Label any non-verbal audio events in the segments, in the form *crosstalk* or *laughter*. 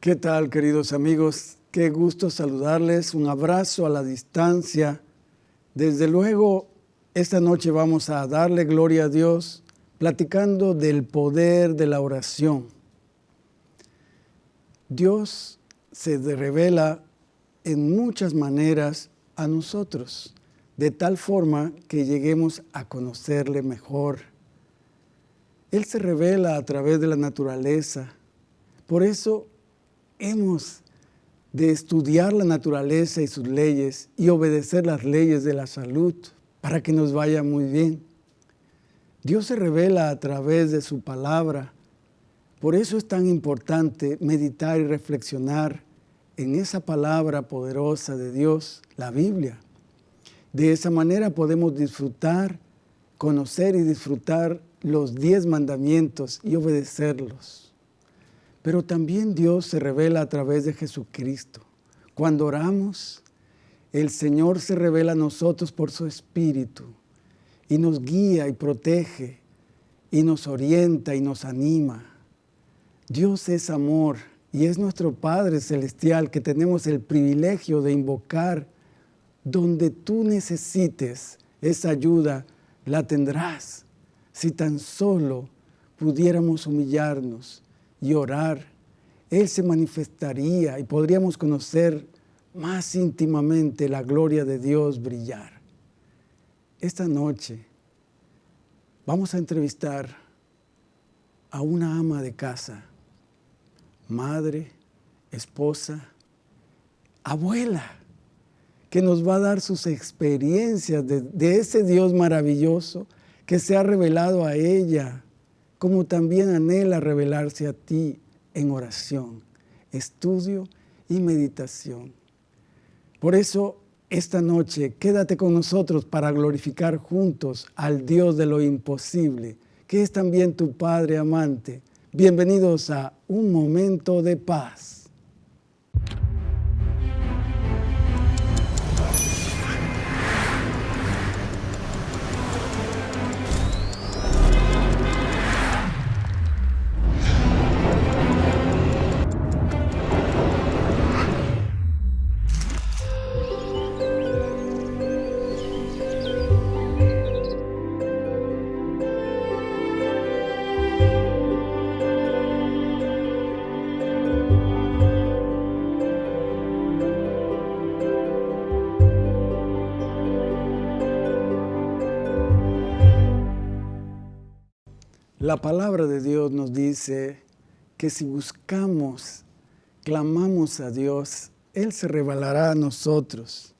¿Qué tal, queridos amigos? Qué gusto saludarles. Un abrazo a la distancia. Desde luego, esta noche vamos a darle gloria a Dios platicando del poder de la oración. Dios se revela en muchas maneras a nosotros, de tal forma que lleguemos a conocerle mejor. Él se revela a través de la naturaleza. Por eso hemos de estudiar la naturaleza y sus leyes y obedecer las leyes de la salud para que nos vaya muy bien. Dios se revela a través de su palabra. Por eso es tan importante meditar y reflexionar en esa palabra poderosa de Dios, la Biblia. De esa manera podemos disfrutar, conocer y disfrutar los diez mandamientos y obedecerlos. Pero también Dios se revela a través de Jesucristo. Cuando oramos, el Señor se revela a nosotros por su Espíritu y nos guía y protege y nos orienta y nos anima. Dios es amor y es nuestro Padre Celestial que tenemos el privilegio de invocar donde tú necesites esa ayuda, la tendrás si tan solo pudiéramos humillarnos y orar, Él se manifestaría y podríamos conocer más íntimamente la gloria de Dios brillar. Esta noche vamos a entrevistar a una ama de casa, madre, esposa, abuela, que nos va a dar sus experiencias de, de ese Dios maravilloso que se ha revelado a ella como también anhela revelarse a ti en oración, estudio y meditación. Por eso, esta noche, quédate con nosotros para glorificar juntos al Dios de lo imposible, que es también tu Padre amante. Bienvenidos a Un Momento de Paz. La palabra de Dios nos dice que si buscamos, clamamos a Dios, Él se revelará a nosotros.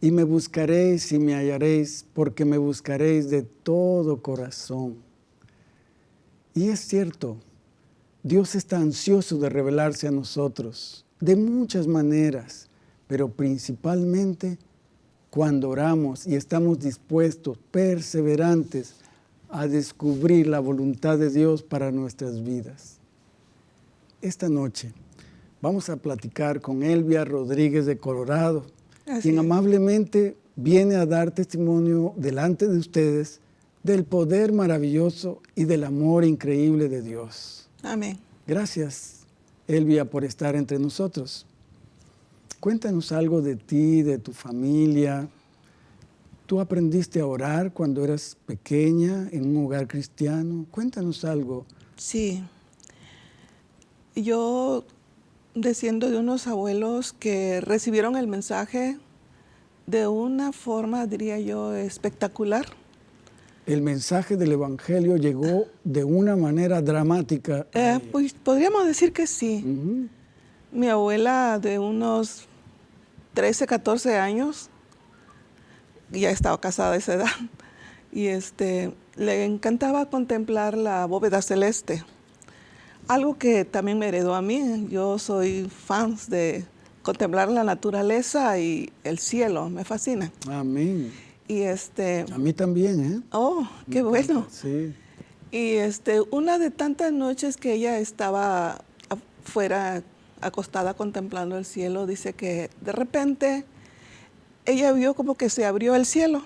Y me buscaréis y me hallaréis, porque me buscaréis de todo corazón. Y es cierto, Dios está ansioso de revelarse a nosotros de muchas maneras, pero principalmente cuando oramos y estamos dispuestos, perseverantes, a descubrir la voluntad de Dios para nuestras vidas. Esta noche vamos a platicar con Elvia Rodríguez de Colorado, quien amablemente viene a dar testimonio delante de ustedes del poder maravilloso y del amor increíble de Dios. Amén. Gracias, Elvia, por estar entre nosotros. Cuéntanos algo de ti, de tu familia, ¿Tú aprendiste a orar cuando eras pequeña en un hogar cristiano? Cuéntanos algo. Sí. Yo desciendo de unos abuelos que recibieron el mensaje de una forma, diría yo, espectacular. El mensaje del Evangelio llegó de una manera dramática. Eh, pues podríamos decir que sí. Mi abuela de unos 13, 14 años ya estaba casada a esa edad, y este, le encantaba contemplar la bóveda celeste. Algo que también me heredó a mí, yo soy fan de contemplar la naturaleza y el cielo, me fascina. Amén. Y este... A mí también, ¿eh? Oh, qué bueno. Sí. Y este, una de tantas noches que ella estaba afuera acostada contemplando el cielo, dice que de repente ella vio como que se abrió el cielo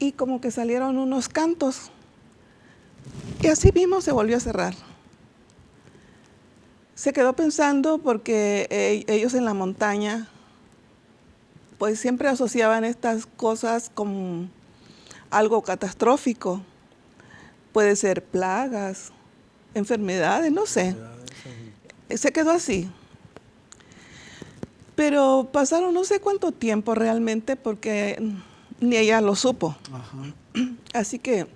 y como que salieron unos cantos. Y así mismo se volvió a cerrar. Se quedó pensando porque eh, ellos en la montaña pues siempre asociaban estas cosas con algo catastrófico. Puede ser plagas, enfermedades, no sé. Se quedó así. Pero pasaron no sé cuánto tiempo realmente porque ni ella lo supo. Así que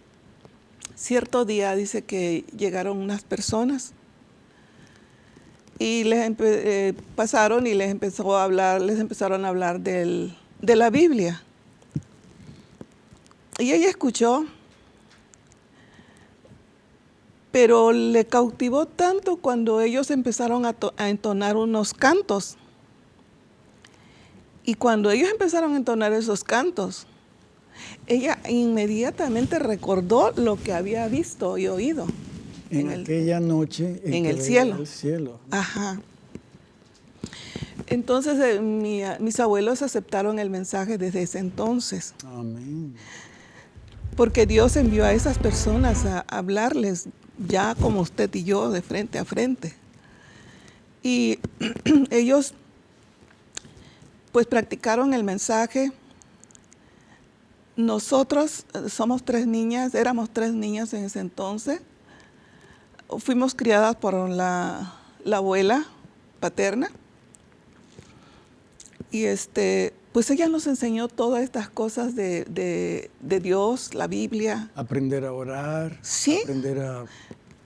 cierto día dice que llegaron unas personas y les eh, pasaron y les empezó a hablar, les empezaron a hablar de la Biblia. Y ella escuchó, pero le cautivó tanto cuando ellos empezaron a, a entonar unos cantos. Y cuando ellos empezaron a entonar esos cantos, ella inmediatamente recordó lo que había visto y oído. En, aquella noche en, el cielo. el cielo. Ajá. Entonces eh, mis abuelos aceptaron el mensaje desde ese entonces. Amén. Porque Dios envió a esas personas a hablarles ya como usted y yo de frente a frente. Y *clears throat* ellos pues practicaron el mensaje. Nosotros eh, somos tres niñas, éramos tres niñas en ese entonces fuimos criadas por la, abuela paterna. Y este, pues ella nos enseñó todas estas cosas de, Dios, la Biblia. Aprender a orar. Sí. Aprender a,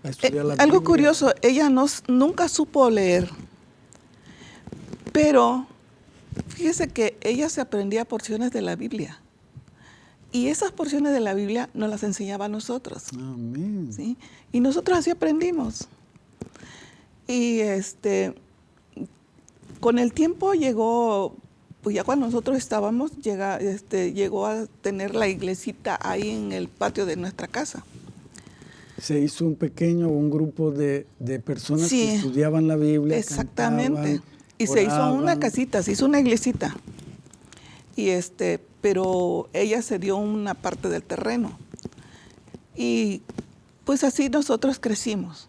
estudiar la Biblia. Algo curioso, ella nos, nunca supo leer. Pero fíjese que ella se aprendía porciones de la Biblia. Y esas porciones de la Biblia nos las enseñaba a nosotros. Amén. ¿sí? Y nosotros así aprendimos. Y este, con el tiempo llegó, pues ya cuando nosotros estábamos, llega, este, llegó a tener la iglesita ahí en el patio de nuestra casa. Se hizo un pequeño, un grupo de, personas que estudiaban la Biblia. Exactamente. Y se hizo una casita, se hizo una iglesita. Y este, pero ella se dio una parte del terreno. Y pues así nosotros crecimos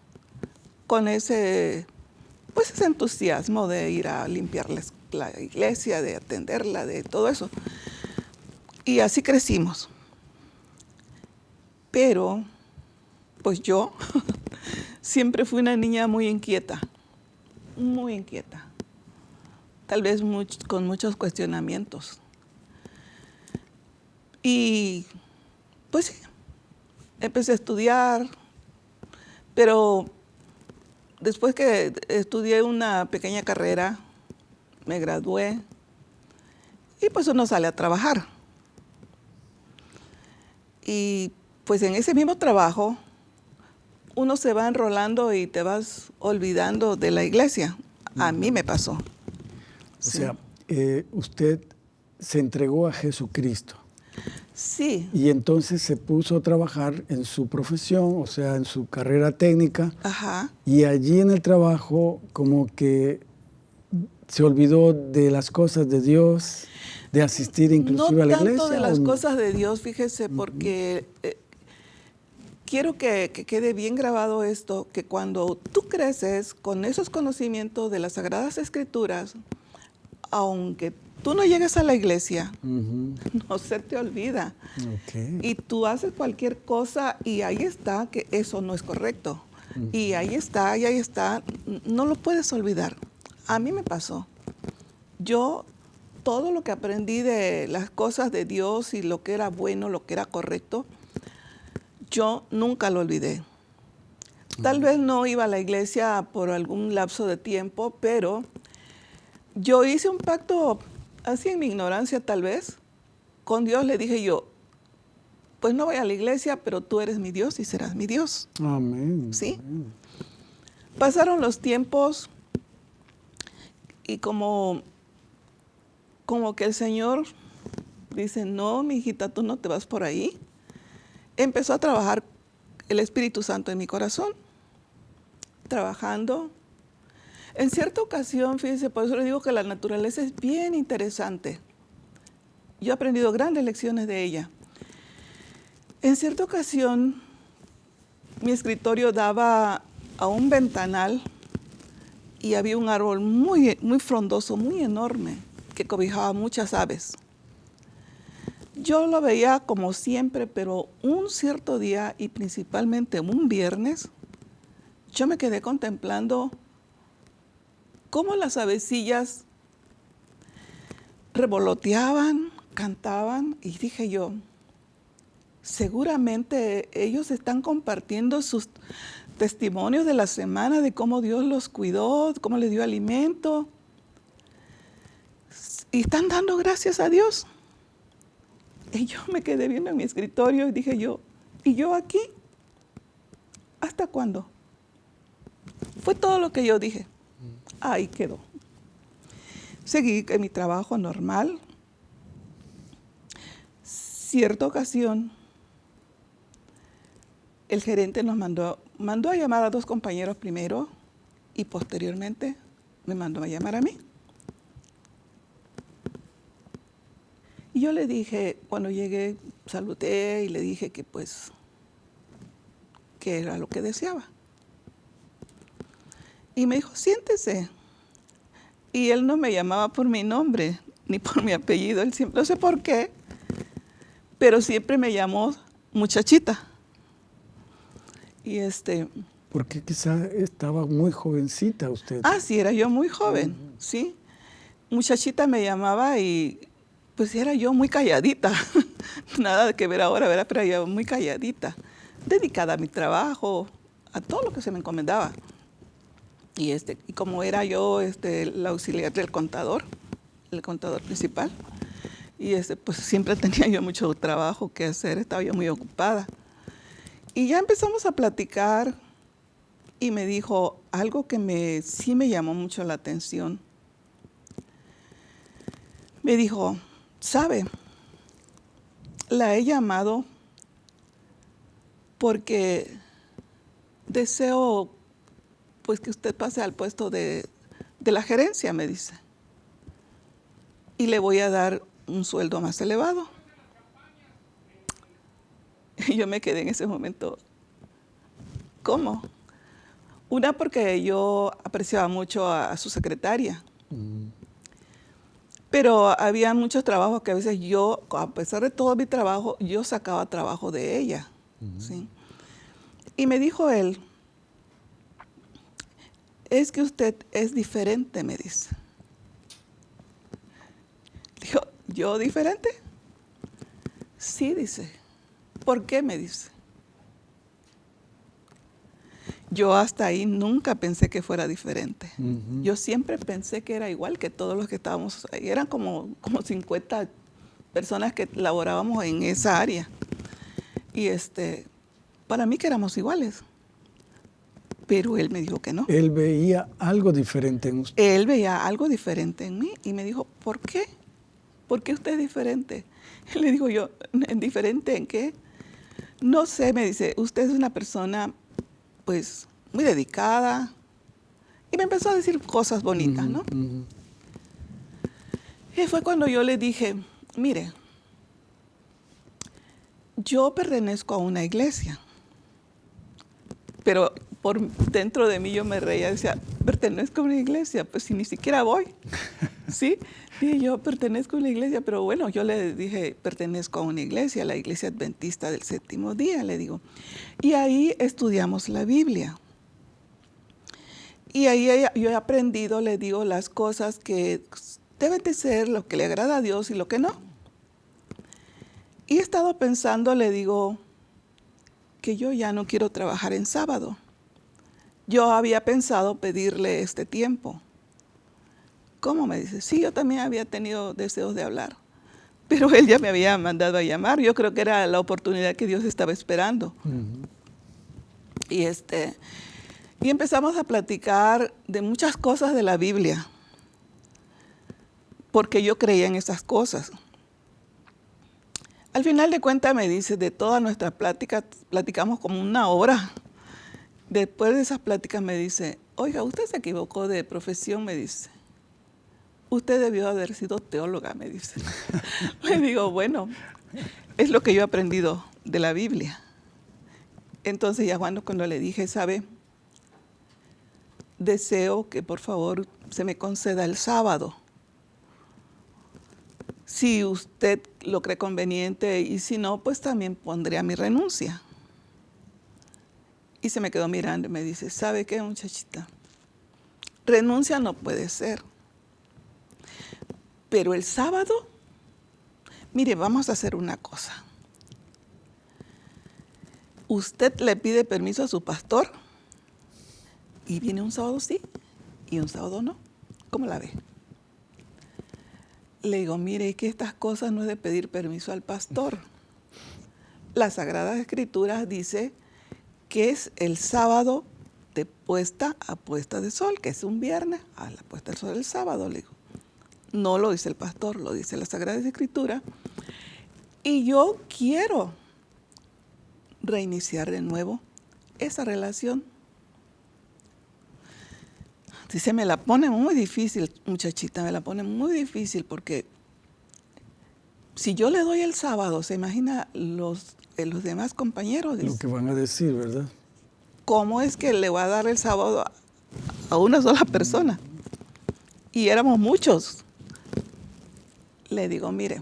con ese, pues ese entusiasmo de ir a limpiar la, iglesia, de atenderla, de todo eso. Y así crecimos. Pero, pues yo *laughs* siempre fui una niña muy inquieta, muy inquieta, tal vez con muchos cuestionamientos. Y pues sí, empecé a estudiar, pero después que estudié una pequeña carrera, me gradué y pues uno sale a trabajar. Y pues en ese mismo trabajo uno se va enrolando y te vas olvidando de la iglesia. A mí me pasó. O sea, eh, usted se entregó a Jesucristo. Sí. Y entonces se puso a trabajar en su profesión, o sea, en su carrera técnica. Ajá. Y allí en el trabajo como que se olvidó de las cosas de Dios, de asistir inclusive a la iglesia. No tanto de las cosas de Dios, fíjese, porque eh, quiero que, que, quede bien grabado esto, que cuando tú creces con esos conocimientos de las Sagradas Escrituras, aunque tú no llegas a la iglesia, *laughs* no se te olvida. Y tú haces cualquier cosa y ahí está que eso no es correcto. Y ahí está, y ahí está, no lo puedes olvidar. A mí me pasó. Yo todo lo que aprendí de las cosas de Dios y lo que era bueno, lo que era correcto, yo nunca lo olvidé. Tal vez no iba a la iglesia por algún lapso de tiempo, pero yo hice un pacto así en mi ignorancia tal vez, con Dios le dije yo, pues no voy a la iglesia, pero tú eres mi Dios y serás mi Dios. Amén. ¿Sí? Pasaron los tiempos y como, como que el Señor dice, no, mi hijita, tú no te vas por ahí. Empezó a trabajar el Espíritu Santo en mi corazón, trabajando, en cierta ocasión, fíjense, por eso le digo que la naturaleza es bien interesante. Yo he aprendido grandes lecciones de ella. En cierta ocasión, mi escritorio daba a un ventanal y había un árbol muy, muy frondoso, muy enorme, que cobijaba muchas aves. Yo lo veía como siempre, pero un cierto día y principalmente un viernes, yo me quedé contemplando cómo las avecillas revoloteaban, cantaban y dije yo, seguramente ellos están compartiendo sus testimonios de la semana, de cómo Dios los cuidó, cómo les dio alimento. Y están dando gracias a Dios. Y yo me quedé viendo en mi escritorio y dije yo, ¿y yo aquí? ¿Hasta cuándo? Fue todo lo que yo dije. Ahí quedó. Seguí mi trabajo normal. Cierta ocasión, el gerente nos mandó, mandó a llamar a dos compañeros primero y posteriormente me mandó a llamar a mí. Y yo le dije, cuando llegué, saludé y le dije que pues, que era lo que deseaba. Y me dijo, siéntese. Y él no me llamaba por mi nombre, ni por mi apellido, él siempre, no sé por qué, pero siempre me llamó muchachita. Y este... Porque quizá estaba muy jovencita usted. Ah, sí, era yo muy joven, sí. Muchachita me llamaba y pues era yo muy calladita, *laughs* nada que ver ahora, ¿verdad? pero yo muy calladita, dedicada a mi trabajo, a todo lo que se me encomendaba. Y, este, y como era yo este, la auxiliar del contador, el contador principal, y este, pues siempre *laughs* tenía yo mucho trabajo que hacer, estaba yo muy ocupada. Y ya empezamos a platicar y me dijo algo que me, sí me llamó mucho la atención. Me dijo, ¿Sabe? La he llamado porque deseo pues que usted pase al puesto de, de la gerencia, me dice. Y le voy a dar un sueldo más elevado. Y yo me quedé en ese momento, ¿cómo? Una porque yo apreciaba mucho a, su secretaria. Mm. Pero había muchos trabajos que a veces yo, a pesar de todo mi trabajo, yo sacaba trabajo de ella. ¿sí? Y me dijo él, es que usted es diferente, me dice. Dijo, ¿yo diferente? Sí, dice. ¿Por qué? Me dice. Yo hasta ahí nunca pensé que fuera diferente. Yo siempre pensé que era igual que todos los que estábamos ahí. Eran como, como 50 personas que laborábamos en esa área. Y este, para mí que éramos iguales. Pero él me dijo que no. Él veía algo diferente en usted. Él veía algo diferente en mí y me dijo, ¿por qué? ¿Por qué usted es diferente? Y *laughs* le digo yo, ¿diferente en qué? No sé, me dice, usted es una persona pues muy dedicada. Y me empezó a decir cosas bonitas, ¿no? Y fue cuando yo le dije, mire, yo pertenezco a una iglesia, pero por dentro de mí yo me reía, decía, pertenezco a una iglesia, pues si ni siquiera voy, ¿sí? *laughs* Y yo pertenezco a una iglesia, pero bueno, yo le dije, pertenezco a una iglesia, la iglesia adventista del séptimo día, le digo. Y ahí estudiamos la Biblia. Y ahí yo he aprendido, le digo, las cosas que deben de ser lo que le agrada a Dios y lo que no. Y he estado pensando, le digo, que yo ya no quiero trabajar en sábado. Yo había pensado pedirle este tiempo ¿Cómo? Me dice, sí, yo también había tenido deseos de hablar, pero él ya me había mandado a llamar. Yo creo que era la oportunidad que Dios estaba esperando. Y, este, y empezamos a platicar de muchas cosas de la Biblia, porque yo creía en esas cosas. Al final de cuentas me dice, de todas nuestras pláticas, platicamos como una hora. Después de esas pláticas me dice, oiga, usted se equivocó de profesión, me dice usted debió haber sido teóloga, me dice. *laughs* Le digo, bueno, es lo que yo he aprendido de la Biblia. Entonces ya cuando, cuando le dije, ¿sabe? deseo que por favor se me conceda el sábado. Si usted lo cree conveniente y si no, pues también pondría mi renuncia. Y se me quedó mirando y me dice, ¿sabe qué muchachita? Renuncia no puede ser. Pero el sábado, mire, vamos a hacer una cosa. Usted le pide permiso a su pastor y viene un sábado sí y un sábado no. ¿Cómo la ve? Le digo, mire, que estas cosas no es de pedir permiso al pastor. La Sagrada Escritura dice que es el sábado de puesta a puesta de sol, que es un viernes a la puesta del sol el sábado, le digo. No lo dice el pastor, lo dice la Sagrada Escritura. Y yo quiero reiniciar de nuevo esa relación. Dice, me la pone muy difícil, muchachita, me la pone muy difícil porque si yo le doy el sábado, se imagina los los demás compañeros. Lo que van a decir, ¿verdad? ¿Cómo es que le va a dar el sábado a una sola persona? Y éramos muchos. Le digo, mire,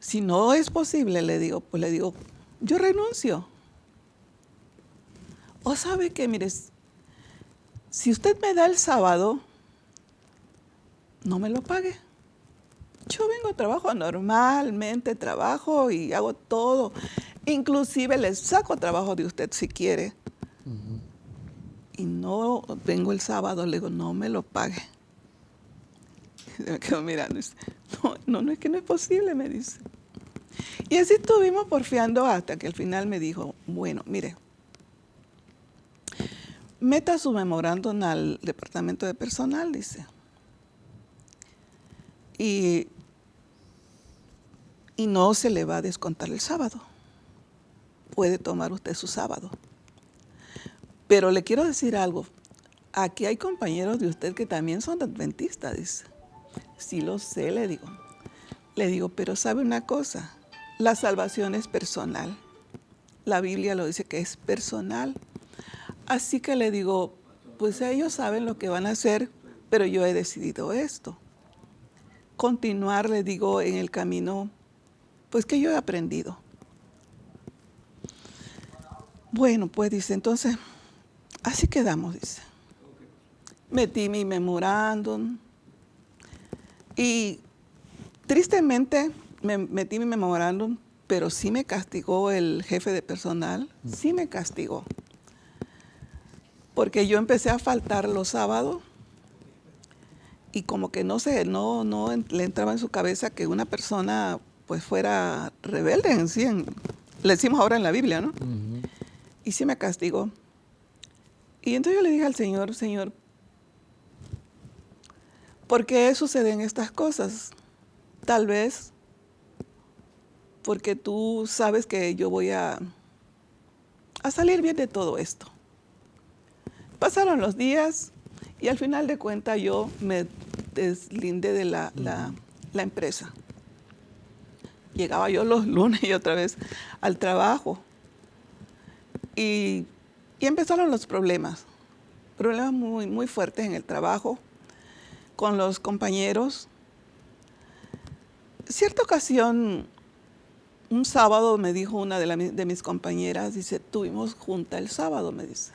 si no es posible, le digo, pues le digo, yo renuncio. O sabe que, mire, si usted me da el sábado, no me lo pague. Yo vengo, trabajo normalmente, trabajo y hago todo. Inclusive le saco trabajo de usted si quiere. Y no vengo el sábado, le digo, no me lo pague. me quedo mirando y dice, no, no, no es que no es posible, me dice. Y así estuvimos porfiando hasta que al final me dijo, bueno, mire, meta su memorándum al departamento de personal, dice. Y y no se le va a descontar el sábado. Puede tomar usted su sábado. Pero le quiero decir algo. Aquí hay compañeros de usted que también son adventistas, dice. Sí lo sé, le digo. Le digo, pero sabe una cosa, la salvación es personal. La Biblia lo dice que es personal. Así que le digo, pues ellos saben lo que van a hacer, pero yo he decidido esto. Continuar, le digo, en el camino pues que yo he aprendido. Bueno, pues dice, entonces, así quedamos, dice. Metí mi memorándum y tristemente me metí mi memorándum, pero sí me castigó el jefe de personal, sí me castigó. Porque yo empecé a faltar los sábados y como que no sé, no, no le entraba en su cabeza que una persona pues fuera rebelde en sí, le decimos ahora en la Biblia, ¿no? Y sí me castigó. Y entonces yo le dije al Señor, Señor, ¿por qué suceden estas cosas? Tal vez porque tú sabes que yo voy a, a salir bien de todo esto. Pasaron los días y al final de cuentas yo me deslindé de la, la empresa llegaba yo los lunes y otra vez al trabajo. Y, empezaron los problemas, problemas muy, muy fuertes en el trabajo, con los compañeros. Cierta ocasión, un sábado me dijo una de, de mis compañeras, dice, tuvimos junta el sábado, me dice.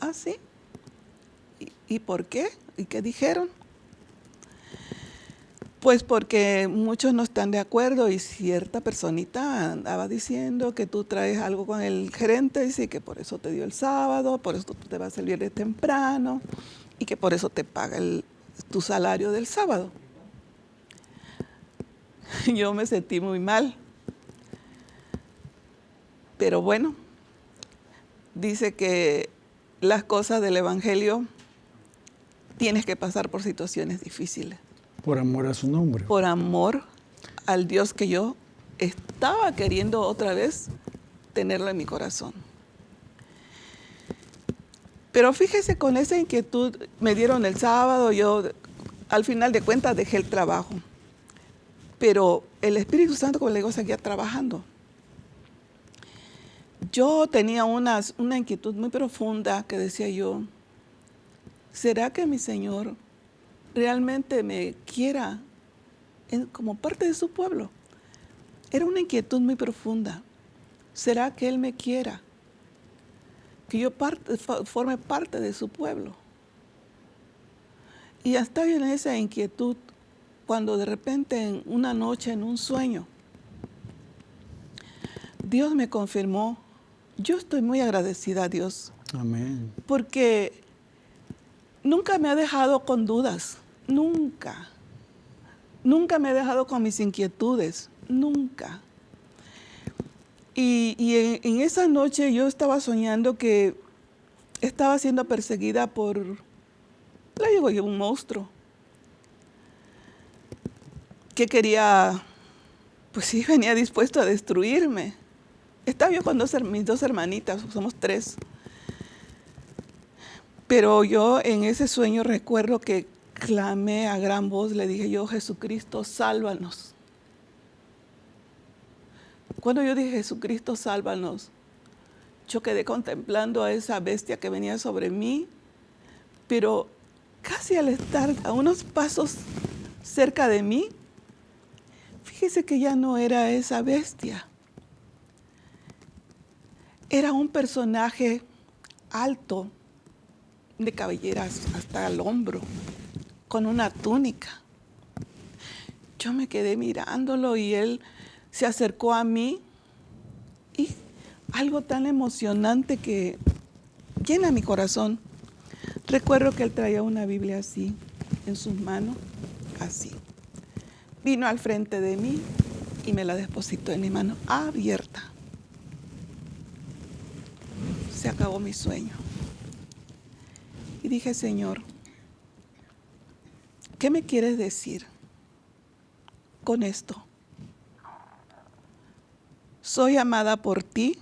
¿Ah, sí? ¿Y, ¿Y por qué? ¿Y qué dijeron? Pues porque muchos no están de acuerdo y cierta personita andaba diciendo que tú traes algo con el gerente y sí, que por eso te dio el sábado, por eso tú te vas salir de temprano y que por eso te paga tu salario del sábado. *laughs* Yo me sentí muy mal. Pero bueno, dice que las cosas del Evangelio tienes que pasar por situaciones difíciles. Por amor a su nombre. Por amor al Dios que yo estaba queriendo otra vez tenerlo en mi corazón. Pero fíjese, con esa inquietud me dieron el sábado, yo al final de cuentas dejé el trabajo. Pero el Espíritu Santo, como le digo, seguía trabajando. yo tenía una, una inquietud muy profunda que decía yo, ¿será que mi Señor realmente me quiera como parte de su pueblo? Era una inquietud muy profunda. ¿Será que Él me quiera? Que yo forme parte de su pueblo. Y estaba en esa inquietud cuando de repente en una noche, en un sueño, Dios me confirmó. Yo estoy muy agradecida a Dios. Amén. Porque nunca me ha dejado con dudas. Nunca. Nunca me ha dejado con mis inquietudes. Nunca. Y, en, esa noche yo estaba soñando que estaba siendo perseguida por, le digo yo, un monstruo que quería, pues sí, *laughs* venía dispuesto a destruirme. Estaba yo con mis dos hermanitas, somos tres. Pero yo en ese sueño recuerdo que clamé a gran voz, le dije yo, Jesucristo, sálvanos. Cuando yo dije, Jesucristo, sálvanos, yo quedé contemplando a esa bestia que venía sobre mí, pero casi al estar a unos pasos cerca de mí, Fíjese que ya no era esa bestia. Era un personaje alto, de cabelleras hasta el hombro, con una túnica. Yo me quedé mirándolo y él se acercó a mí y algo tan emocionante que llena mi corazón. Recuerdo que él traía una Biblia así, en sus manos, así vino al frente de mí y me la depositó en mi mano abierta. Se acabó mi sueño. Y dije, Señor, ¿qué me quieres decir con esto? Soy amada por ti.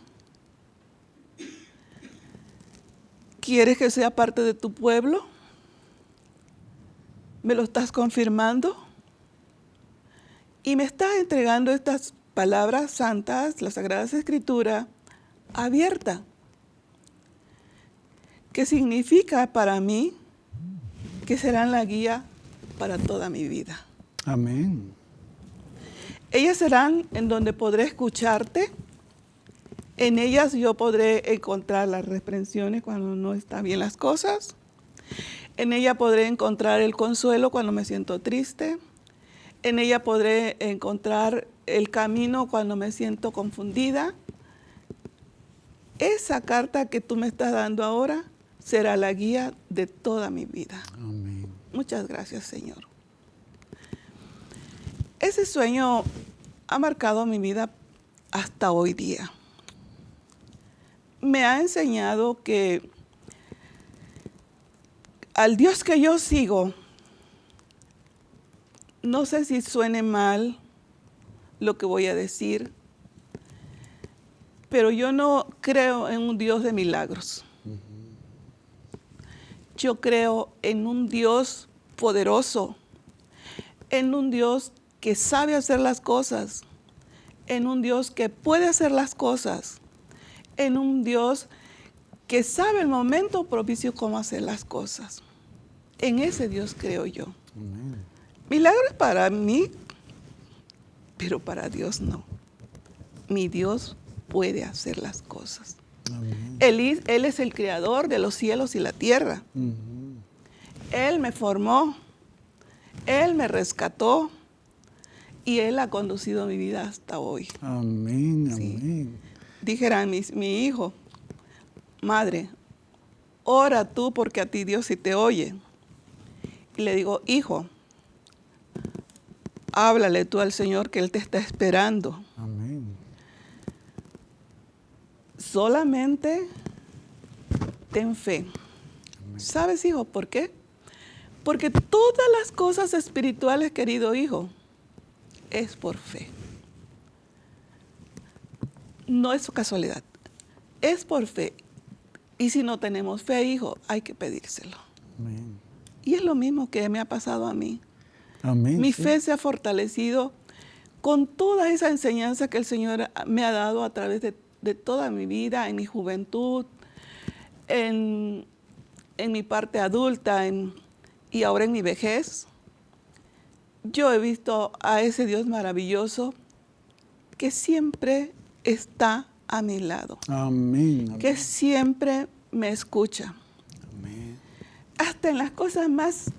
¿Quieres que sea parte de tu pueblo? ¿Me lo estás confirmando? Y me está entregando estas palabras santas, las Sagradas Escrituras, abierta. ¿Qué significa para mí que serán la guía para toda mi vida. Amén. Ellas serán en donde podré escucharte. En ellas yo podré encontrar las reprensiones cuando no están bien las cosas. En ella podré encontrar el consuelo cuando me siento triste. En ella podré encontrar el camino cuando me siento confundida. Esa carta que tú me estás dando ahora será la guía de toda mi vida. Amén. Muchas gracias, Señor. Ese sueño ha marcado mi vida hasta hoy día. Me ha enseñado que al Dios que yo sigo, no sé si suene mal lo que voy a decir, pero yo no creo en un Dios de milagros. Yo creo en un Dios poderoso, en un Dios que sabe hacer las cosas, en un Dios que puede hacer las cosas, en un Dios que sabe el momento propicio cómo hacer las cosas. En ese Dios creo yo. Milagros para mí, pero para Dios no. Mi Dios puede hacer las cosas. Él, él, es el creador de los cielos y la tierra. Él me formó, Él me rescató y Él ha conducido mi vida hasta hoy. Amén, amén. Dijera mi, mi hijo, madre, ora tú porque a ti Dios sí te oye. Y le digo, hijo, háblale tú al Señor que Él te está esperando. Amén. Solamente ten fe. ¿Sabes, hijo, por qué? Porque todas las cosas espirituales, querido hijo, es por fe. No es casualidad, es por fe. Y si no tenemos fe, hijo, hay que pedírselo. Amén. Y es lo mismo que me ha pasado a mí. Mi fe se ha fortalecido con toda esa enseñanza que el Señor me ha dado a través de, de toda mi vida, en mi juventud, en, mi parte adulta y ahora en mi vejez, yo he visto a ese Dios maravilloso que siempre está a mi lado. Amén. Que siempre me escucha. Amén. Hasta en las cosas más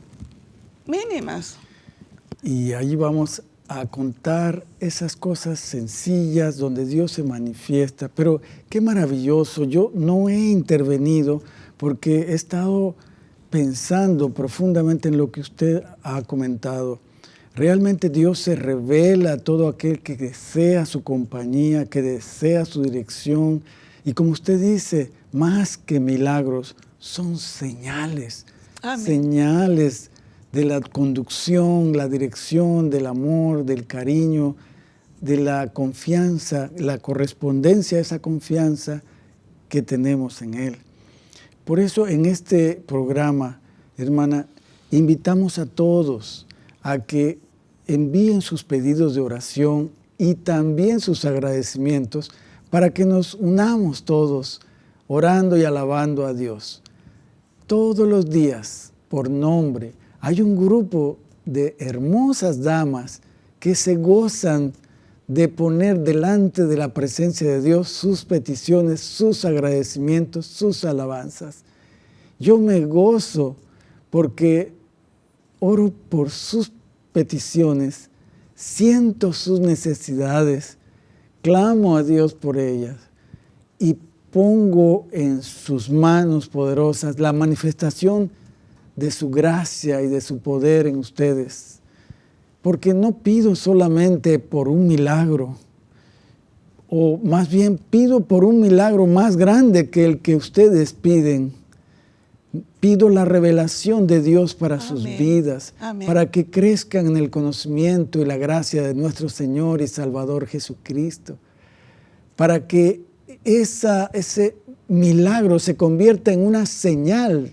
mínimas. Y ahí vamos a contar esas cosas sencillas donde Dios se manifiesta. Pero qué maravilloso, yo no he intervenido porque he estado pensando profundamente en lo que usted ha comentado. Realmente Dios se revela a todo aquel que desea su compañía, que desea su dirección. Y como usted dice, más que milagros, son señales. Señales de la conducción, la dirección, del amor, del cariño, de la confianza, la correspondencia a esa confianza que tenemos en Él. Por eso en este programa, hermana, invitamos a todos a que envíen sus pedidos de oración y también sus agradecimientos para que nos unamos todos orando y alabando a Dios. Todos los días, por nombre, hay un grupo de hermosas damas que se gozan de poner delante de la presencia de Dios sus peticiones, sus agradecimientos, sus alabanzas. Yo me gozo porque oro por sus peticiones, siento sus necesidades, clamo a Dios por ellas y pongo en sus manos poderosas la manifestación de su gracia y de su poder en ustedes. Porque no pido solamente por un milagro, o más bien pido por un milagro más grande que el que ustedes piden. Pido la revelación de Dios para sus vidas, para que crezcan en el conocimiento y la gracia de nuestro Señor y Salvador Jesucristo, para que esa, ese milagro se convierta en una señal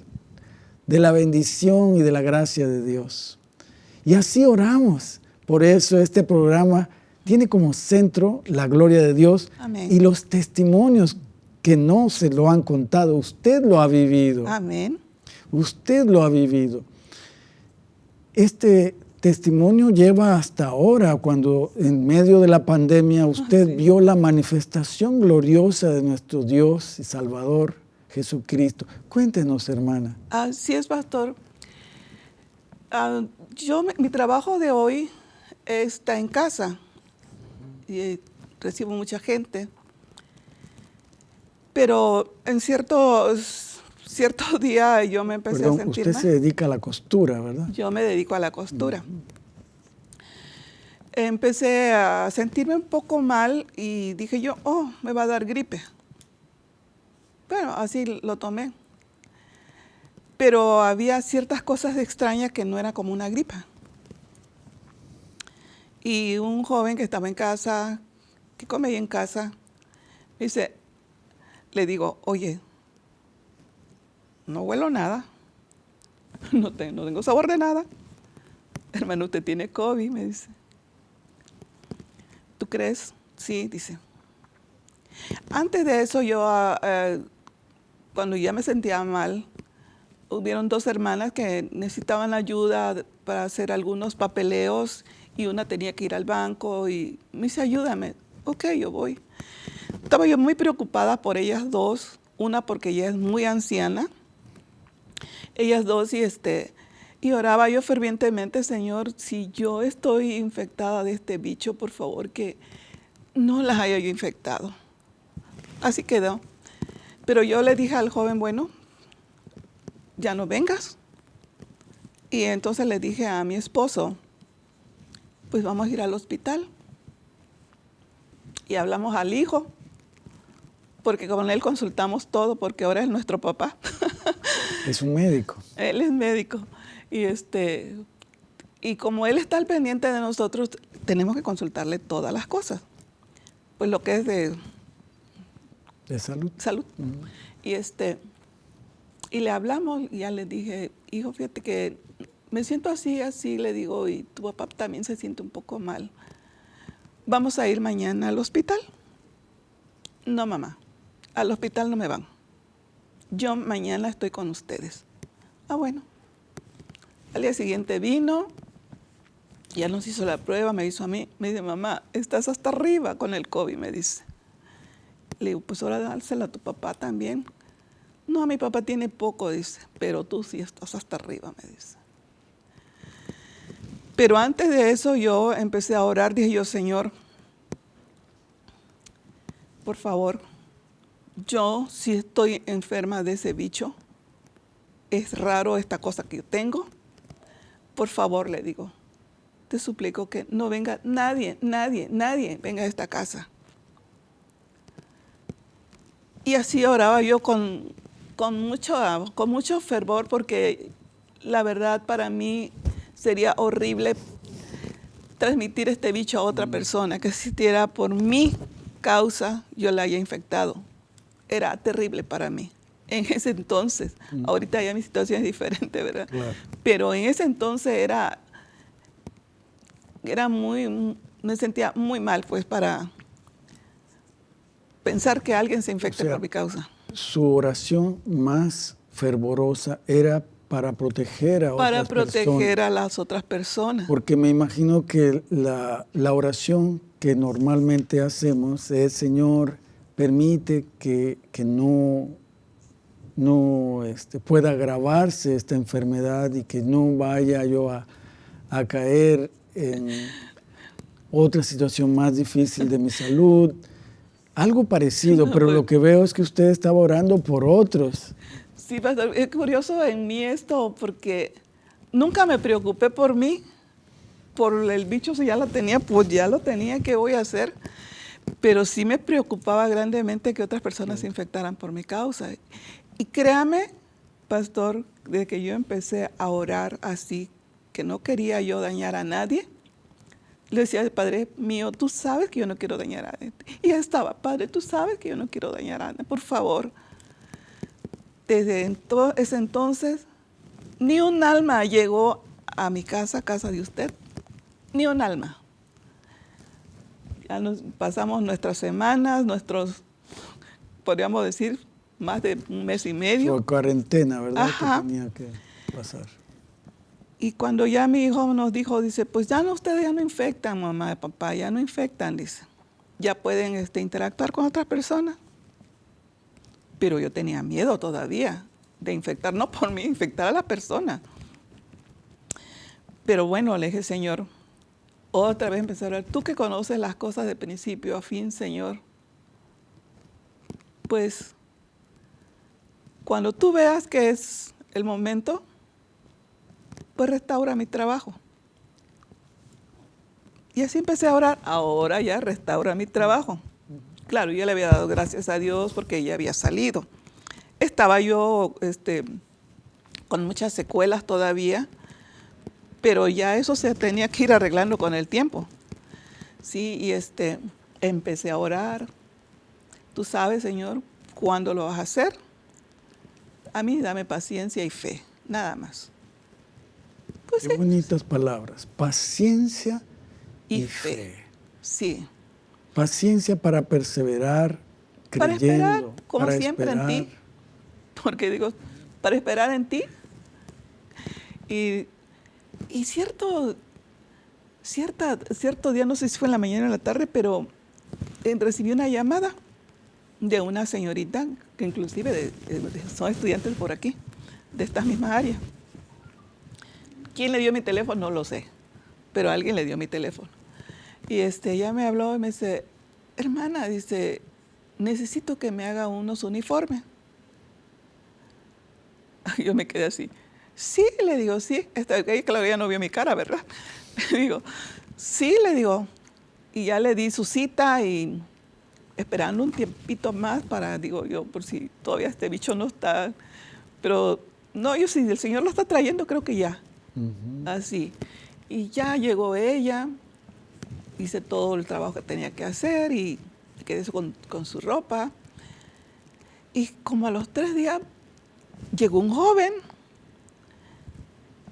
de la bendición y de la gracia de Dios. Y así oramos. Por eso este programa tiene como centro la gloria de Dios y los testimonios que no se lo han contado, usted lo ha vivido. Amén. Usted lo ha vivido. Este testimonio lleva hasta ahora, cuando en medio de la pandemia ah, usted vio la manifestación gloriosa de nuestro Dios y Salvador Jesucristo. Cuéntenos, hermana. Así es, pastor. Ah, yo, mi trabajo de hoy está en casa y eh, recibo mucha gente pero en ciertos, cierto *laughs* día yo me empecé a sentir usted se dedica a la costura, ¿verdad? Yo me dedico a la costura. Empecé a sentirme un poco mal y dije yo, oh, me va a dar gripe. Bueno, así lo tomé. Pero había ciertas cosas extrañas que no era como una gripa. Y un joven que estaba en casa, que comía en casa, me dice, le digo, oye, no huelo nada, *laughs* no, tengo sabor de nada. Hermano, usted tiene COVID, me dice. ¿Tú crees? Sí, dice. Antes de eso, yo, ah, eh, cuando ya me sentía mal, hubieron dos hermanas que necesitaban ayuda para hacer algunos papeleos y una tenía que ir al banco y me dice, ayúdame. Ok, yo voy. Estaba yo muy preocupada por ellas dos, una porque ella es muy anciana, ellas dos y este, y oraba yo fervientemente, Señor, si yo estoy infectada de este bicho, por favor que no las haya yo infectado. Así quedó. Pero yo le dije al joven, bueno, ya no vengas. Y entonces le dije a mi esposo, pues vamos a ir al hospital. Y hablamos al hijo porque con él consultamos todo, porque ahora es nuestro papá. *laughs* Es un médico. él es médico. Y, este, y como él está al pendiente de nosotros, tenemos que consultarle todas las cosas. Pues lo que es de... De salud. Salud. Y, este, y le hablamos y ya le dije, hijo, fíjate que me siento así, así, le digo, y tu papá también se siente un poco mal. Vamos a ir mañana al hospital. no mamá, al hospital no me van. Yo mañana estoy con ustedes. Ah, bueno. Al día siguiente vino, ya nos hizo la prueba, me hizo a mí, me dice, mamá, estás hasta arriba con el COVID, me dice. Le digo, pues ahora dársela a tu papá también. No, mi papá tiene poco, dice, pero tú sí estás hasta arriba, me dice. Pero antes de eso yo empecé a orar, dije yo, Señor, por favor, yo si estoy enferma de ese bicho, es raro esta cosa que yo tengo, por favor le digo, te suplico que no venga nadie, nadie, nadie venga a esta casa. Y así oraba yo con, con, mucho, con mucho fervor porque la verdad para mí sería horrible transmitir este bicho a otra persona que existiera por mi causa yo la haya infectado. Era terrible para mí en ese entonces. Ahorita ya mi situación es diferente, ¿verdad? Pero en ese entonces era, era muy, me sentía muy mal, pues, para pensar que alguien se infecte por mi causa. Su oración más fervorosa era para proteger a para proteger a las otras personas. Porque me imagino que la, la, oración que normalmente hacemos es, Señor, permite que, que no, no este, pueda agravarse esta enfermedad y que no vaya yo a, a caer en otra situación más difícil de mi salud. Algo parecido, pero lo que veo es que usted estaba orando por otros. Sí, pastor, es curioso en mí esto porque nunca me preocupé por mí, por el bicho si ya lo tenía, pues ya lo tenía, ¿qué voy a hacer? Pero sí me preocupaba grandemente que otras personas se infectaran por mi causa. Y créame, pastor, de que yo empecé a orar así, que no quería yo dañar a nadie, le decía, Padre mío, tú sabes que yo no quiero dañar a nadie. Y ya estaba, Padre, tú sabes que yo no quiero dañar a nadie, por favor desde ese entonces, ni un alma llegó a mi casa, casa de usted, ni un alma. Ya nos pasamos nuestras semanas, nuestros, podríamos decir, más de un mes y medio. Fue cuarentena, ¿verdad? Que tenía que pasar. Y cuando ya mi hijo nos dijo, dice, pues ya no, ustedes ya no infectan, mamá y papá, ya no infectan, dice. Ya pueden este, interactuar con otras personas pero yo tenía miedo todavía de infectar, no por mí, infectar a la persona. Pero bueno, le dije, Señor, otra vez empecé a hablar, tú que conoces las cosas de principio a fin, Señor, pues cuando tú veas que es el momento, pues restaura mi trabajo. Y así empecé a orar, ahora ya restaura mi trabajo. Claro, yo le había dado gracias a Dios porque ella había salido. Estaba yo este, con muchas secuelas todavía, pero ya eso se tenía que ir arreglando con el tiempo. Sí, y este, empecé a orar. Tú sabes, Señor, cuándo lo vas a hacer. A mí dame paciencia y fe, nada más. Pues Qué bonitas palabras, paciencia y, fe. Sí. Paciencia para perseverar, creyendo. Para esperar, como siempre en ti. Porque digo, para esperar en ti. Y, cierto, cierta, cierto día, no sé si fue en la mañana o en la tarde, pero eh, recibí una llamada de una señorita que inclusive son estudiantes por aquí, de estas mismas áreas. ¿Quién le dio mi teléfono? No lo sé, pero alguien le dio mi teléfono. Y este, ella me habló y me dice, hermana, dice, necesito que me haga unos uniformes. *laughs* Yo me quedé así. Sí, le digo, sí. Esta, claro, ella no vio mi cara, ¿verdad? *laughs* Le digo, sí, le digo. Y ya le di su cita y esperando un tiempito más para, digo yo, por si todavía este bicho no está. Pero no, yo si el Señor lo está trayendo, creo que ya. Así. Y ya llegó ella, hice todo el trabajo que tenía que hacer y quedé con, con su ropa. Y como a los tres días llegó un joven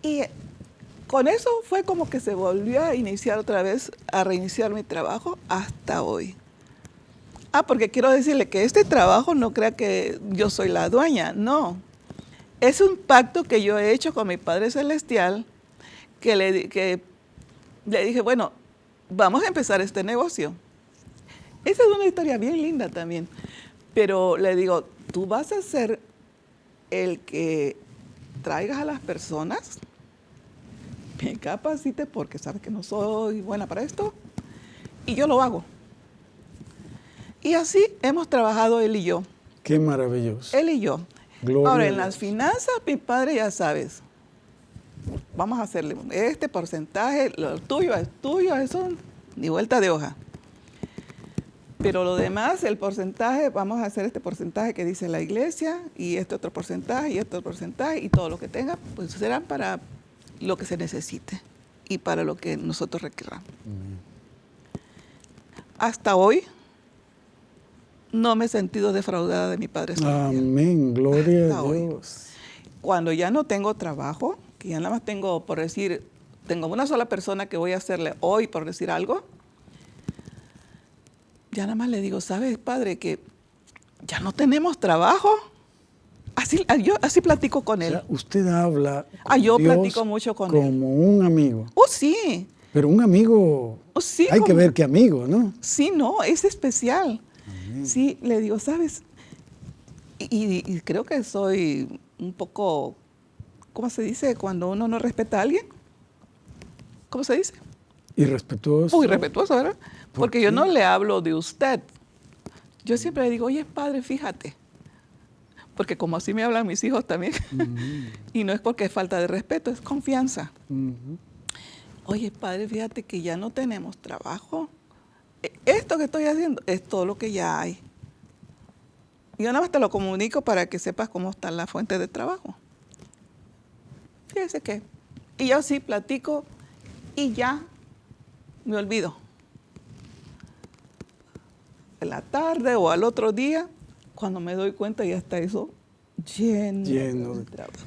y con eso fue como que se volvió a iniciar otra vez, a reiniciar mi trabajo hasta hoy. Ah, porque quiero decirle que este trabajo no crea que yo soy la dueña, no. Es un pacto que yo he hecho con mi Padre Celestial, que le, que le dije, bueno, vamos a empezar este negocio. Esa es una historia bien linda también. Pero le digo, tú vas a ser el que traigas a las personas, me capacite porque sabes que no soy buena para esto, y yo lo hago. Y así hemos trabajado él y yo. Qué maravilloso. Él y yo. Ahora, en las finanzas, mi padre ya sabes, vamos a hacerle este porcentaje, lo tuyo es tuyo, eso ni vuelta de hoja. Pero lo demás, el porcentaje, vamos a hacer este porcentaje que dice la iglesia y este otro porcentaje y este otro porcentaje y todo lo que tenga, pues serán para lo que se necesite y para lo que nosotros requeramos. Hasta hoy no me he sentido defraudada de mi Padre Amén, gloria a Dios. Cuando ya no tengo trabajo, que ya nada más tengo, por decir, tengo una sola persona que voy a hacerle hoy, por decir algo, ya nada más le digo, ¿sabes, Padre, que ya no tenemos trabajo? Así, ah, yo así platico con él. usted habla ah, yo platico mucho con como él. Como un amigo. Oh, sí. Pero un amigo, oh, sí, hay que ver qué amigo, ¿no? Sí, no, es especial. Sí, le digo, ¿sabes? Y, creo que soy un poco, ¿cómo se dice? Cuando uno no respeta a alguien. ¿Cómo se dice? Irrespetuoso. Muy respetuoso, ¿verdad? Porque yo no le hablo de usted. Yo siempre le digo, oye, padre, fíjate. Porque como así me hablan mis hijos también. *laughs* y no es porque es falta de respeto, es confianza. Oye, padre, fíjate que ya no tenemos trabajo esto que estoy haciendo es todo lo que ya hay. Yo nada más te lo comunico para que sepas cómo está la fuente de trabajo. Fíjese que. Y yo sí platico y ya me olvido. En la tarde o al otro día, cuando me doy cuenta ya está eso lleno, lleno de trabajo.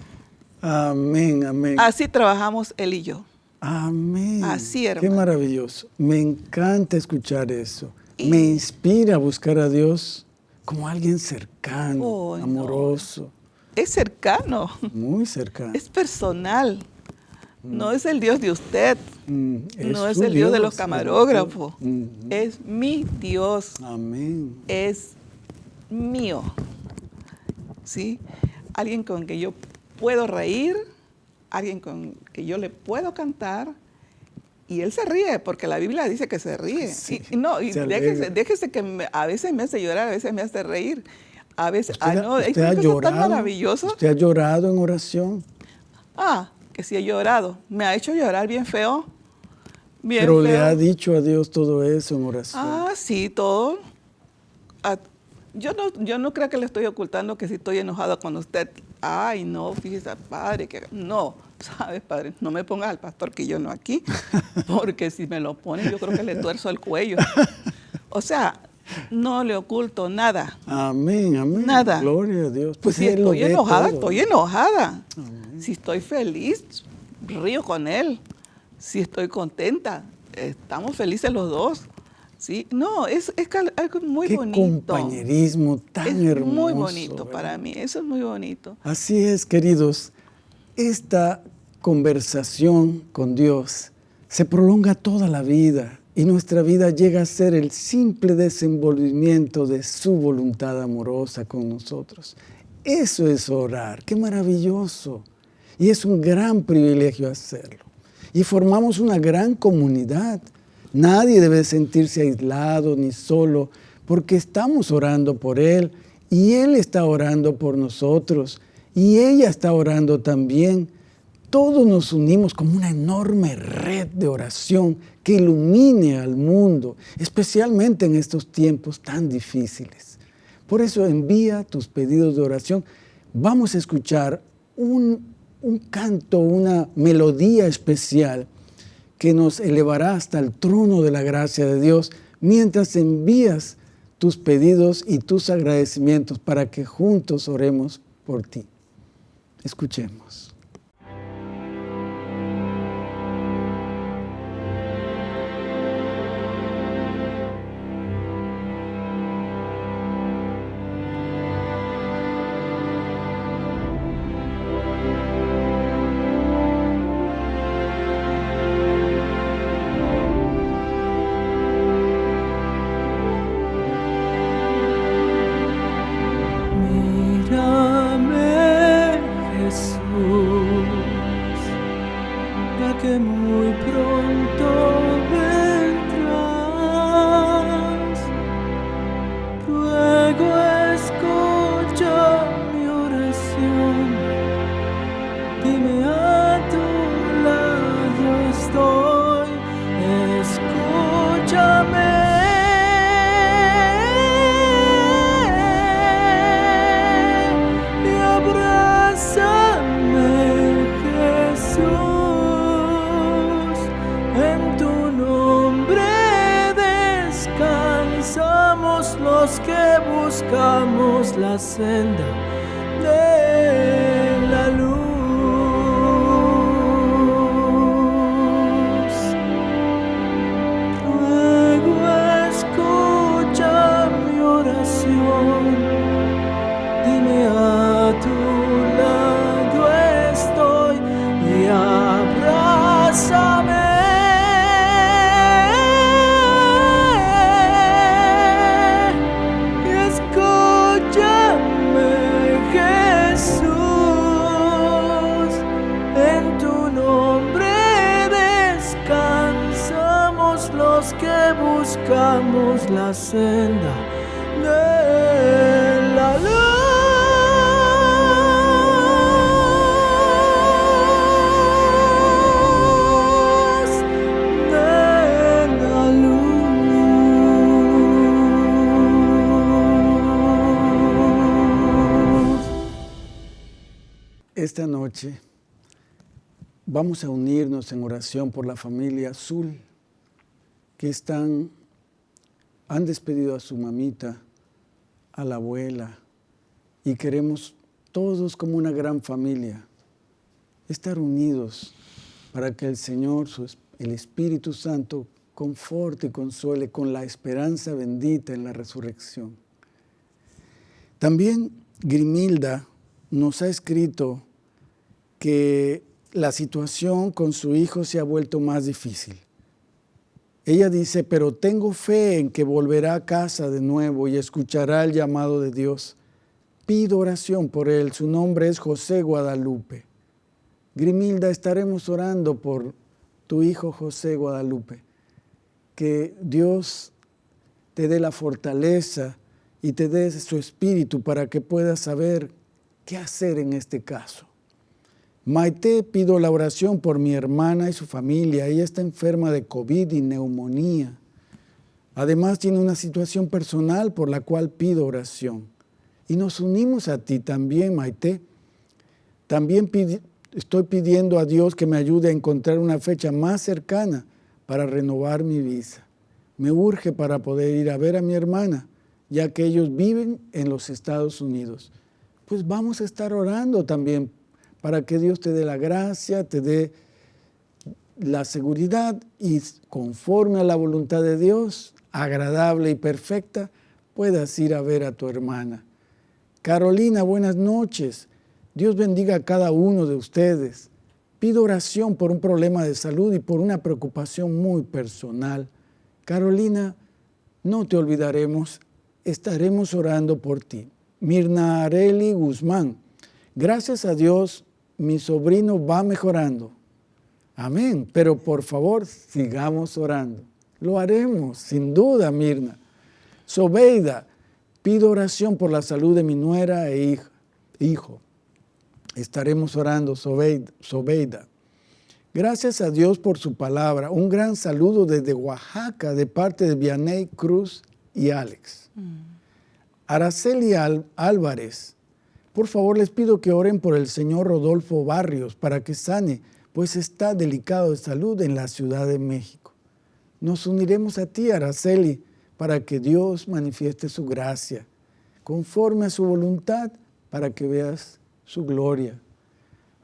Amén, amén. Así trabajamos él y yo. Amén. Así, Qué maravilloso. Me encanta escuchar eso. Me inspira a buscar a Dios como alguien cercano, amoroso. Es cercano. Muy cercano. Es personal. No es el Dios de usted. Mm, no es el Dios, de los camarógrafos. Es mi Dios. Amén. Es mío. ¿Sí? Alguien con que yo puedo reír, alguien con que yo le puedo cantar y él se ríe, porque la Biblia dice que se ríe. *laughs* y, no, y déjese, que a veces me hace llorar, a veces me hace reír. A veces, ah, no, usted ha llorado, tan maravilloso. ¿Usted ha llorado en oración? Ah, que sí he llorado. Me ha hecho llorar bien feo. Bien Pero le ha dicho a Dios todo eso en oración. Ah, sí, todo. Ah, yo no, yo no creo que le estoy ocultando que si estoy enojada con usted. Ay, no, fíjese, padre, que no. *laughs* ¿sabes, padre? No me pongas al pastor que yo no aquí, porque si me lo pone yo creo que le tuerzo el cuello. O sea, no le oculto nada. Amén, amén. Nada. Gloria a Dios. Pues si estoy enojada, estoy enojada. Si estoy feliz, río con él. Si estoy contenta, estamos felices los dos. ¿sí? No, es, es algo muy Qué bonito. compañerismo tan hermoso. muy bonito para mí, eso es muy bonito. Así es, queridos. Esta conversación con Dios se prolonga toda la vida y nuestra vida llega a ser el simple desenvolvimiento de su voluntad amorosa con nosotros. Eso es orar, qué maravilloso. Y es un gran privilegio hacerlo. Y formamos una gran comunidad. Nadie debe sentirse aislado ni solo porque estamos orando por Él y Él está orando por nosotros y ella está orando también. Todos nos unimos como una enorme red de oración que ilumine al mundo, especialmente en estos tiempos tan difíciles. Por eso envía tus pedidos de oración. Vamos a escuchar un, un canto, una melodía especial que nos elevará hasta el trono de la gracia de Dios mientras envías tus pedidos y tus agradecimientos para que juntos oremos por ti. Escuchemos. Vamos a unirnos en oración por la familia Azul que están, han despedido a su mamita, a la abuela, y queremos todos como una gran familia estar unidos para que el Señor, el Espíritu Santo, conforte y consuele con la esperanza bendita en la resurrección. También Grimilda nos ha escrito que la situación con su hijo se ha vuelto más difícil. Ella dice, pero tengo fe en que volverá a casa de nuevo y escuchará el llamado de Dios. Pido oración por él. Su nombre es José Guadalupe. Grimilda, estaremos orando por tu hijo José Guadalupe. Que Dios te dé la fortaleza y te dé su espíritu para que puedas saber qué hacer en este caso. Maite, pido la oración por mi hermana y su familia. Ella está enferma de COVID y neumonía. Además tiene una situación personal por la cual pido oración. Y nos unimos a ti también, Maite. También estoy pidiendo a Dios que me ayude a encontrar una fecha más cercana para renovar mi visa. Me urge para poder ir a ver a mi hermana, ya que ellos viven en los Estados Unidos. Pues vamos a estar orando también para que Dios te dé la gracia, te dé la seguridad y conforme a la voluntad de Dios, agradable y perfecta, puedas ir a ver a tu hermana. Carolina, buenas noches. Dios bendiga a cada uno de ustedes. Pido oración por un problema de salud y por una preocupación muy personal. Carolina, no te olvidaremos, estaremos orando por ti. Mirna Areli Guzmán, gracias a Dios mi sobrino va mejorando. Amén. Pero por favor, sigamos orando. Lo haremos, sin duda, Mirna. Sobeida, pido oración por la salud de mi nuera e hijo. Estaremos orando, Sobeida. Gracias a Dios por su palabra. Un gran saludo desde Oaxaca de parte de Vianey Cruz y Alex. Mm. Araceli Álvarez, por favor, les pido que oren por el señor Rodolfo Barrios para que sane, pues está delicado de salud en la Ciudad de México. Nos uniremos a ti, Araceli, para que Dios manifieste su gracia, conforme a su voluntad, para que veas su gloria.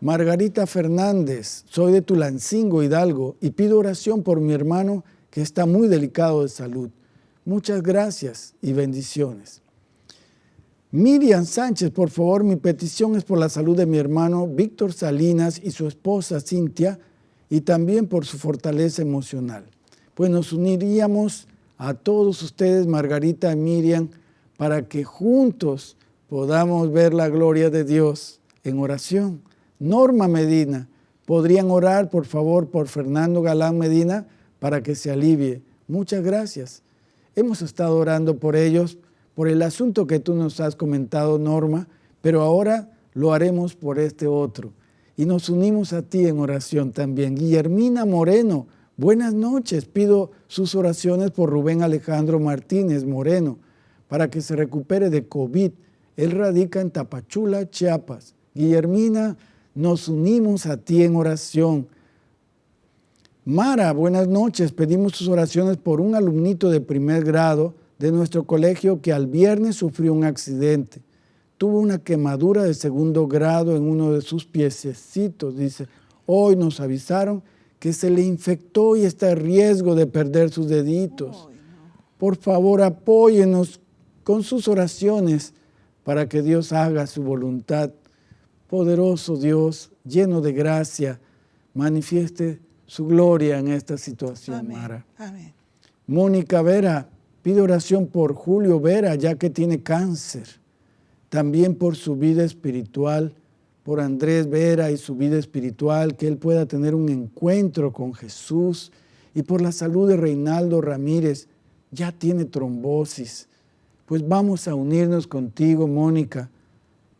Margarita Fernández, soy de Tulancingo, Hidalgo, y pido oración por mi hermano que está muy delicado de salud. Muchas gracias y bendiciones. Miriam Sánchez, por favor, mi petición es por la salud de mi hermano Víctor Salinas y su esposa Cintia y también por su fortaleza emocional. Pues nos uniríamos a todos ustedes, Margarita y Miriam, para que juntos podamos ver la gloria de Dios en oración. Norma Medina. ¿Podrían orar, por favor, por Fernando Galán Medina para que se alivie? Muchas gracias. Hemos estado orando por ellos, por el asunto que tú nos has comentado, Norma, pero ahora lo haremos por este otro. Y nos unimos a ti en oración también. Guillermina Moreno, buenas noches. Pido sus oraciones por Rubén Alejandro Martínez Moreno para que se recupere de COVID. Él radica en Tapachula, Chiapas. Guillermina, nos unimos a ti en oración. Mara, buenas noches. Pedimos sus oraciones por un alumnito de primer grado de nuestro colegio que al viernes sufrió un accidente. Tuvo una quemadura de segundo grado en uno de sus piececitos. Dice, hoy nos avisaron que se le infectó y está en riesgo de perder sus deditos. Por favor, apóyenos con sus oraciones para que Dios haga su voluntad. Poderoso Dios, lleno de gracia, manifieste su gloria en esta situación, Mara. Amén. Mónica Vera pide oración por Julio Vera, ya que tiene cáncer. También por su vida espiritual, por Andrés Vera y su vida espiritual, que él pueda tener un encuentro con Jesús. Y por la salud de Reinaldo Ramírez, ya tiene trombosis pues vamos a unirnos contigo, Mónica,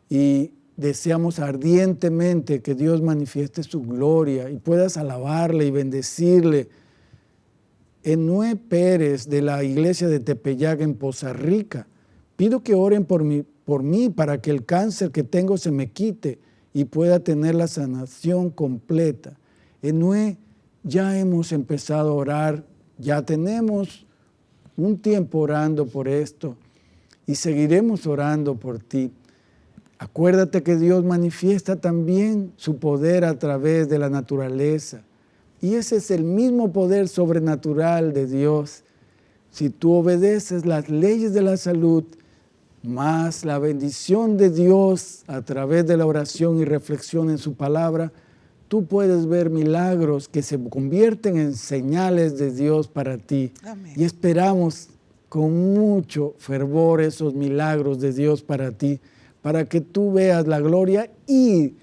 y deseamos ardientemente que Dios manifieste su gloria y puedas alabarle y bendecirle. Enue Pérez de la iglesia de Tepeyac en Poza Rica, pido que oren por mí, por mí para que el cáncer que tengo se me quite y pueda tener la sanación completa. Enue, ya hemos empezado a orar, ya tenemos un tiempo orando por esto y seguiremos orando por ti. Acuérdate que Dios manifiesta también su poder a través de la naturaleza. Y ese es el mismo poder sobrenatural de Dios. Si tú obedeces las leyes de la salud, más la bendición de Dios a través de la oración y reflexión en su palabra, tú puedes ver milagros que se convierten en señales de Dios para ti. Y esperamos con mucho fervor esos milagros de Dios para ti, para que tú veas la gloria y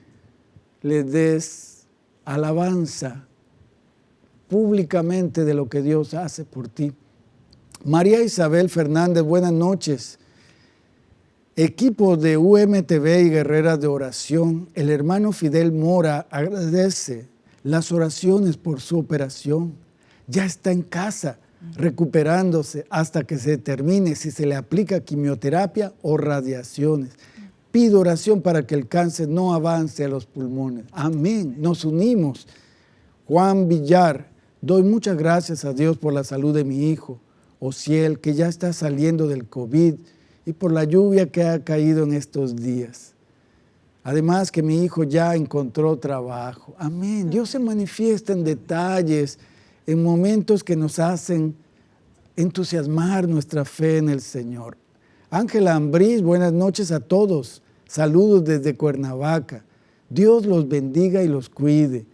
le des alabanza públicamente de lo que Dios hace por ti. María Isabel Fernández, buenas noches. Equipo de UMTV y Guerreras de Oración, el hermano Fidel Mora agradece las oraciones por su operación. Ya está en casa recuperándose hasta que se determine si se le aplica quimioterapia o radiaciones. Pido oración para que el cáncer no avance a los pulmones. Amén. Nos unimos. Juan Villar, doy muchas gracias a Dios por la salud de mi hijo, Ociel, que ya está saliendo del COVID y por la lluvia que ha caído en estos días. Además que mi hijo ya encontró trabajo. Amén. Dios se manifiesta en detalles, en momentos que nos hacen entusiasmar nuestra fe en el Señor. Ángela Ambrís, buenas noches a todos. Saludos desde Cuernavaca. Dios los bendiga y los cuide.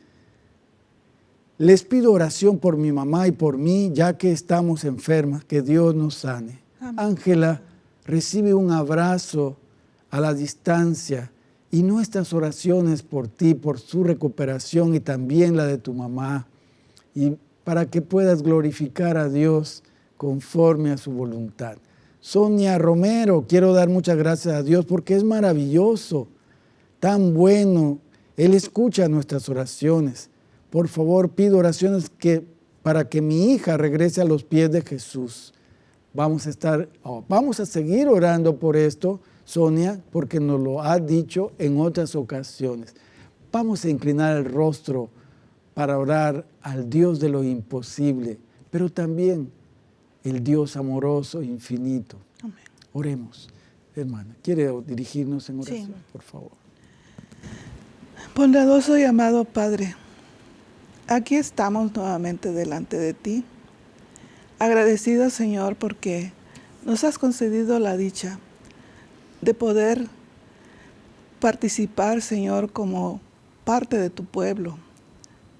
Les pido oración por mi mamá y por mí, ya que estamos enfermas, que Dios nos sane. Ángela, recibe un abrazo a la distancia y nuestras oraciones por ti, por su recuperación y también la de tu mamá. Y para que puedas glorificar a Dios conforme a su voluntad. Sonia Romero, quiero dar muchas gracias a Dios porque es maravilloso, tan bueno. Él escucha nuestras oraciones. Por favor, pido oraciones que, para que mi hija regrese a los pies de Jesús. Vamos a, estar, oh, vamos a seguir orando por esto, Sonia, porque nos lo ha dicho en otras ocasiones. Vamos a inclinar el rostro para orar al Dios de lo imposible, pero también el Dios amoroso e infinito. Amén. Oremos. Hermana, ¿quiere dirigirnos en oración, por favor? Bondadoso y amado Padre, aquí estamos nuevamente delante de ti, agradecidos Señor porque nos has concedido la dicha de poder participar, Señor, como parte de tu pueblo,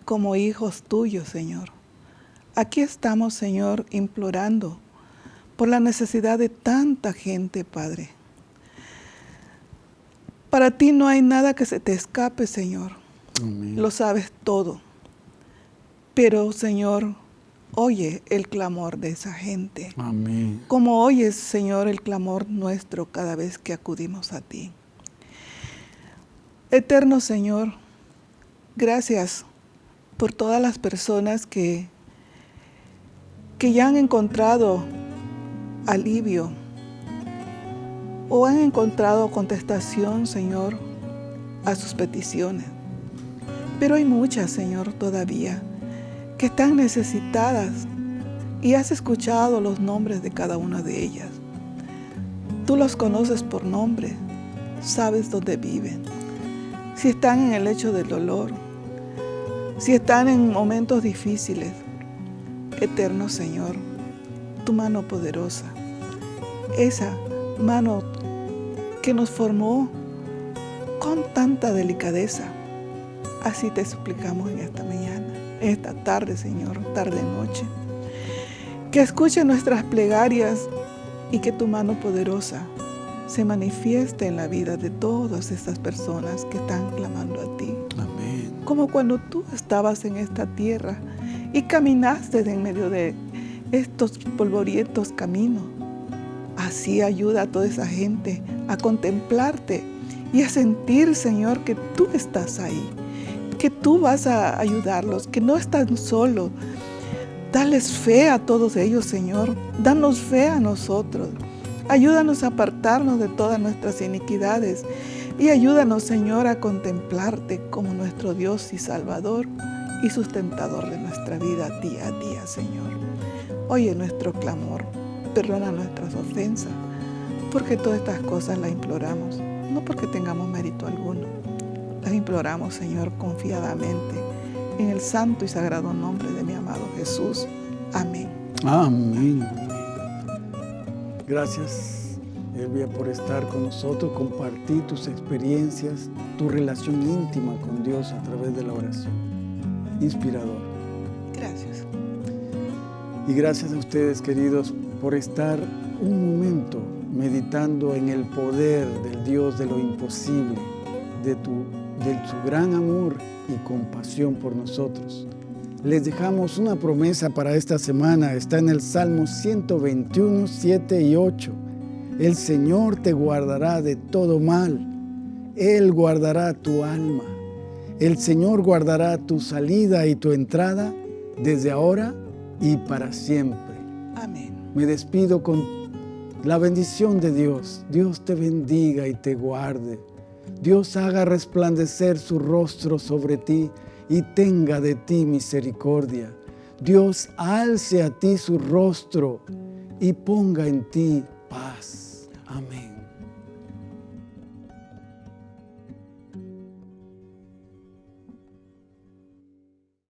como hijos tuyos, Señor. Aquí estamos, Señor, implorando por la necesidad de tanta gente, Padre. Para ti no hay nada que se te escape, Señor. Amén. Lo sabes todo. Pero, Señor, oye el clamor de esa gente. Amén. Como oyes, Señor, el clamor nuestro cada vez que acudimos a ti. Eterno Señor, gracias por todas las personas que, que ya han encontrado alivio o han encontrado contestación, Señor, a sus peticiones. Pero hay muchas, Señor, todavía que están necesitadas y has escuchado los nombres de cada una de ellas. Tú los conoces por nombre, sabes dónde viven, si están en el lecho del dolor, si están en momentos difíciles. Eterno Señor, tu mano poderosa, esa mano que nos formó con tanta delicadeza, así te suplicamos en esta mañana esta tarde, Señor, tarde-noche. Que escuche nuestras plegarias y que tu mano poderosa se manifieste en la vida de todas estas personas que están clamando a ti. Amén. Como cuando tú estabas en esta tierra y caminaste en medio de estos polvorientos caminos. Así ayuda a toda esa gente a contemplarte y a sentir, Señor, que tú estás ahí que tú vas a ayudarlos, que no están solos. Dales fe a todos ellos, Señor. Danos fe a nosotros. Ayúdanos a apartarnos de todas nuestras iniquidades y ayúdanos, Señor, a contemplarte como nuestro Dios y Salvador y sustentador de nuestra vida día a día, Señor. Oye nuestro clamor, perdona nuestras ofensas, porque todas estas cosas las imploramos, no porque tengamos mérito alguno, las imploramos, Señor, confiadamente, en el santo y sagrado nombre de mi amado Jesús. Amén. Amén. Gracias, Elvia, por estar con nosotros, compartir tus experiencias, tu relación íntima con Dios a través de la oración. Inspirador. Gracias. Y gracias a ustedes, queridos, por estar un momento meditando en el poder del Dios de lo imposible, de tu de su gran amor y compasión por nosotros. Les dejamos una promesa para esta semana, está en el Salmo 121, 7 y 8. El Señor te guardará de todo mal, Él guardará tu alma. El Señor guardará tu salida y tu entrada desde ahora y para siempre. Amén. Me despido con la bendición de Dios. Dios te bendiga y te guarde. Dios haga resplandecer su rostro sobre ti y tenga de ti misericordia. Dios alce a ti su rostro y ponga en ti paz. Amén.